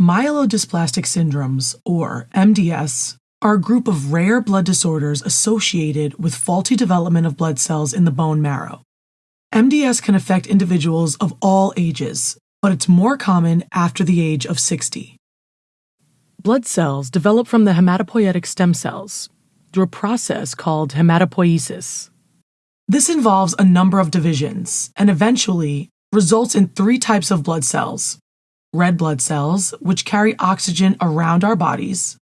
Myelodysplastic syndromes, or MDS, are a group of rare blood disorders associated with faulty development of blood cells in the bone marrow. MDS can affect individuals of all ages, but it's more common after the age of 60. Blood cells develop from the hematopoietic stem cells through a process called hematopoiesis. This involves a number of divisions and eventually results in three types of blood cells red blood cells, which carry oxygen around our bodies,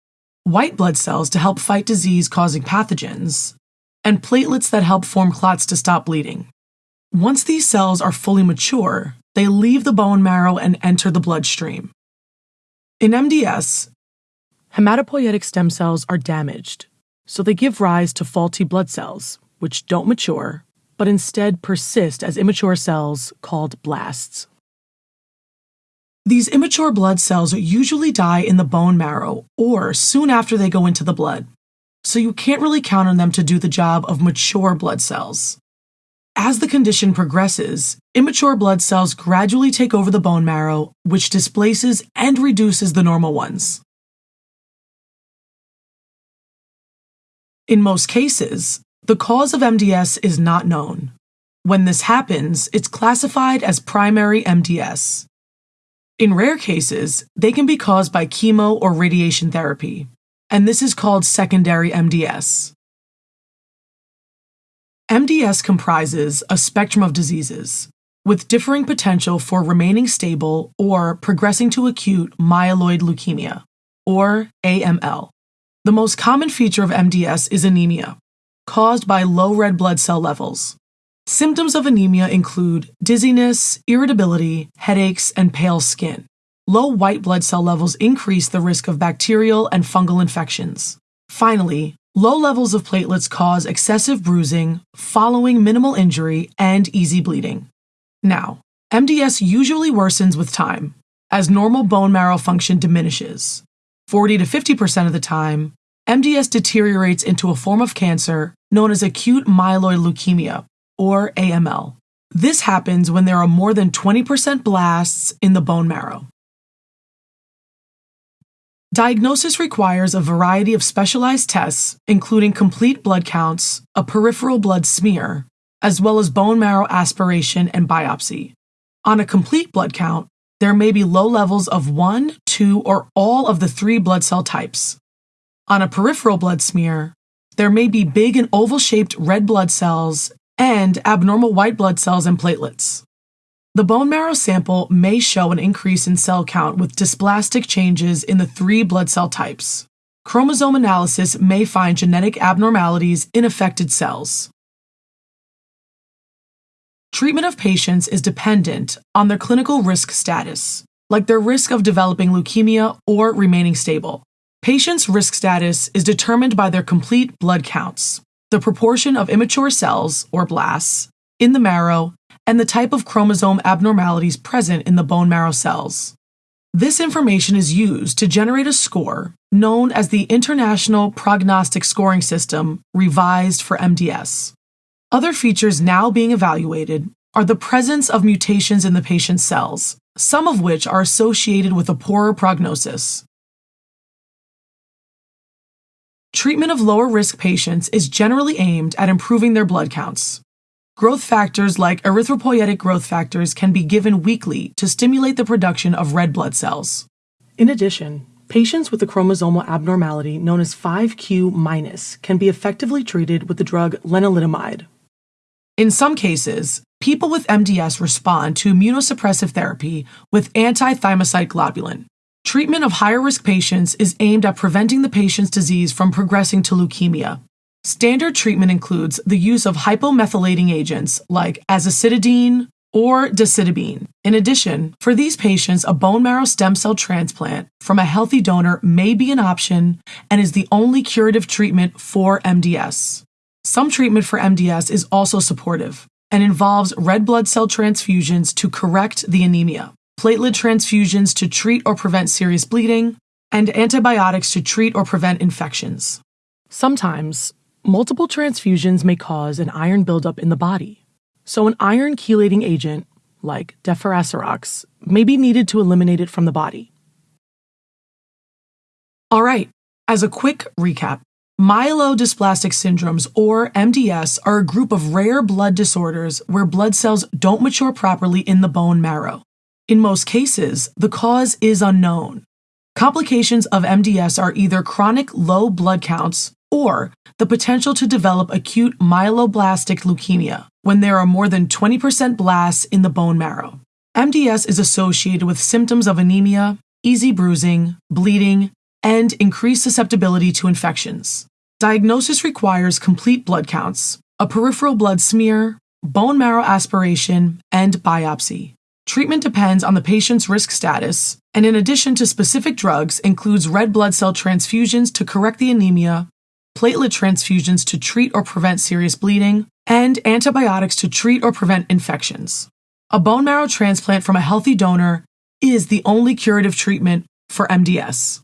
white blood cells to help fight disease causing pathogens, and platelets that help form clots to stop bleeding. Once these cells are fully mature, they leave the bone marrow and enter the bloodstream. In MDS, hematopoietic stem cells are damaged, so they give rise to faulty blood cells, which don't mature, but instead persist as immature cells called blasts. These immature blood cells usually die in the bone marrow or soon after they go into the blood, so you can't really count on them to do the job of mature blood cells. As the condition progresses, immature blood cells gradually take over the bone marrow, which displaces and reduces the normal ones. In most cases, the cause of MDS is not known. When this happens, it's classified as primary MDS. In rare cases, they can be caused by chemo or radiation therapy, and this is called secondary MDS. MDS comprises a spectrum of diseases, with differing potential for remaining stable or progressing to acute myeloid leukemia, or AML. The most common feature of MDS is anemia, caused by low red blood cell levels. Symptoms of anemia include dizziness, irritability, headaches, and pale skin. Low white blood cell levels increase the risk of bacterial and fungal infections. Finally, low levels of platelets cause excessive bruising following minimal injury and easy bleeding. Now, MDS usually worsens with time as normal bone marrow function diminishes. 40 to 50% of the time, MDS deteriorates into a form of cancer known as acute myeloid leukemia, or AML. This happens when there are more than 20% blasts in the bone marrow. Diagnosis requires a variety of specialized tests, including complete blood counts, a peripheral blood smear, as well as bone marrow aspiration and biopsy. On a complete blood count, there may be low levels of one, two, or all of the three blood cell types. On a peripheral blood smear, there may be big and oval shaped red blood cells and abnormal white blood cells and platelets. The bone marrow sample may show an increase in cell count with dysplastic changes in the three blood cell types. Chromosome analysis may find genetic abnormalities in affected cells. Treatment of patients is dependent on their clinical risk status, like their risk of developing leukemia or remaining stable. Patients' risk status is determined by their complete blood counts, the proportion of immature cells, or blasts, in the marrow, and the type of chromosome abnormalities present in the bone marrow cells. This information is used to generate a score known as the International Prognostic Scoring System, revised for MDS. Other features now being evaluated are the presence of mutations in the patient's cells, some of which are associated with a poorer prognosis. Treatment of lower risk patients is generally aimed at improving their blood counts. Growth factors like erythropoietic growth factors can be given weekly to stimulate the production of red blood cells. In addition, patients with a chromosomal abnormality known as 5q- can be effectively treated with the drug lenalidomide. In some cases, people with MDS respond to immunosuppressive therapy with anti-thymocyte globulin. Treatment of higher risk patients is aimed at preventing the patient's disease from progressing to leukemia. Standard treatment includes the use of hypomethylating agents like azacitidine or decitabine. In addition, for these patients, a bone marrow stem cell transplant from a healthy donor may be an option and is the only curative treatment for MDS. Some treatment for MDS is also supportive and involves red blood cell transfusions to correct the anemia platelet transfusions to treat or prevent serious bleeding, and antibiotics to treat or prevent infections. Sometimes, multiple transfusions may cause an iron buildup in the body. So, an iron chelating agent, like deferasirox, may be needed to eliminate it from the body. All right, as a quick recap, myelodysplastic syndromes, or MDS, are a group of rare blood disorders where blood cells don't mature properly in the bone marrow. In most cases, the cause is unknown. Complications of MDS are either chronic low blood counts or the potential to develop acute myeloblastic leukemia when there are more than 20% blasts in the bone marrow. MDS is associated with symptoms of anemia, easy bruising, bleeding, and increased susceptibility to infections. Diagnosis requires complete blood counts, a peripheral blood smear, bone marrow aspiration, and biopsy. Treatment depends on the patient's risk status, and in addition to specific drugs, includes red blood cell transfusions to correct the anemia, platelet transfusions to treat or prevent serious bleeding, and antibiotics to treat or prevent infections. A bone marrow transplant from a healthy donor is the only curative treatment for MDS.